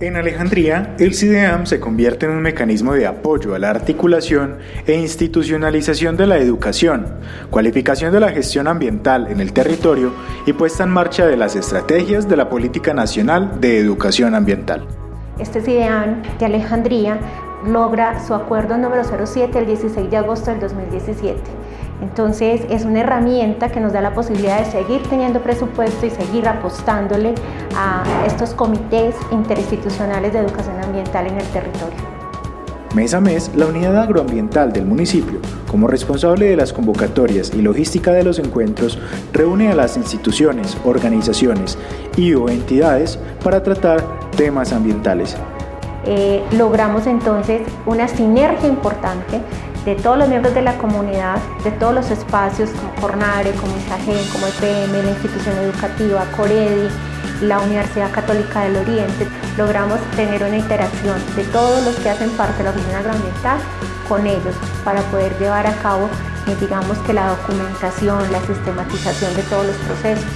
En Alejandría, el CIDEAM se convierte en un mecanismo de apoyo a la articulación e institucionalización de la educación, cualificación de la gestión ambiental en el territorio y puesta en marcha de las estrategias de la Política Nacional de Educación Ambiental. Este CIDEAM de Alejandría logra su acuerdo número 07 el 16 de agosto del 2017 entonces es una herramienta que nos da la posibilidad de seguir teniendo presupuesto y seguir apostándole a estos comités interinstitucionales de educación ambiental en el territorio. Mes a mes, la unidad agroambiental del municipio, como responsable de las convocatorias y logística de los encuentros, reúne a las instituciones, organizaciones y o entidades para tratar temas ambientales. Eh, logramos entonces una sinergia importante de todos los miembros de la comunidad, de todos los espacios como Cornare, como ISAGEN, como EPM, la institución educativa, Coredi, la Universidad Católica del Oriente, logramos tener una interacción de todos los que hacen parte de la oficina agroambiental con ellos para poder llevar a cabo, eh, digamos que la documentación, la sistematización de todos los procesos.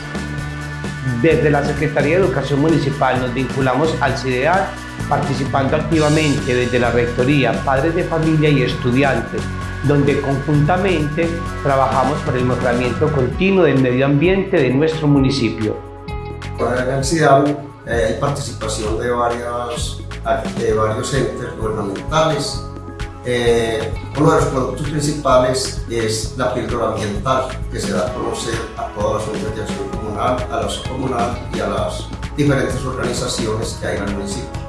Desde la Secretaría de Educación Municipal nos vinculamos al CIDEAR participando activamente desde la Rectoría, padres de familia y estudiantes, donde conjuntamente trabajamos por el mejoramiento continuo del medio ambiente de nuestro municipio. En el CIDAM eh, hay participación de, varios, de varios entes gubernamentales. Eh, uno de los productos principales es la píldora ambiental, que se da a conocer a todas las unidades comunal, a la comunal y a las diferentes organizaciones que hay en el municipio.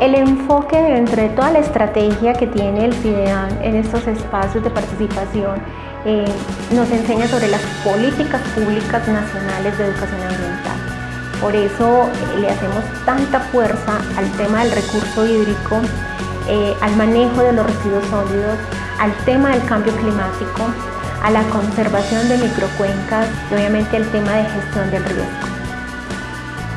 El enfoque dentro de toda la estrategia que tiene el CIDEAN en estos espacios de participación eh, nos enseña sobre las políticas públicas nacionales de educación ambiental. Por eso eh, le hacemos tanta fuerza al tema del recurso hídrico, eh, al manejo de los residuos sólidos, al tema del cambio climático, a la conservación de microcuencas y obviamente al tema de gestión del riesgo.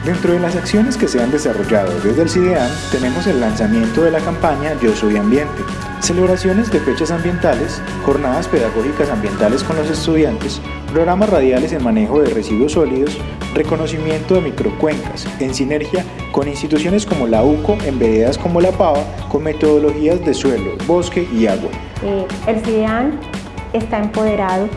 Dentro de las acciones que se han desarrollado desde el CIDEAN tenemos el lanzamiento de la campaña Yo Soy Ambiente, celebraciones de fechas ambientales, jornadas pedagógicas ambientales con los estudiantes, programas radiales en manejo de residuos sólidos, reconocimiento de microcuencas, en sinergia con instituciones como la UCO, en veredas como la PAVA, con metodologías de suelo, bosque y agua. Eh, el CIDEAN está empoderado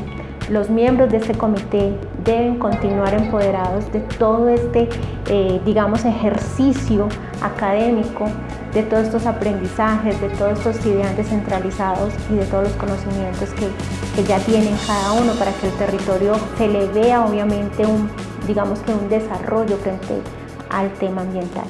los miembros de este comité deben continuar empoderados de todo este, eh, digamos, ejercicio académico, de todos estos aprendizajes, de todos estos ideas descentralizados y de todos los conocimientos que, que ya tienen cada uno para que el territorio se le vea obviamente un, digamos que un desarrollo frente al tema ambiental.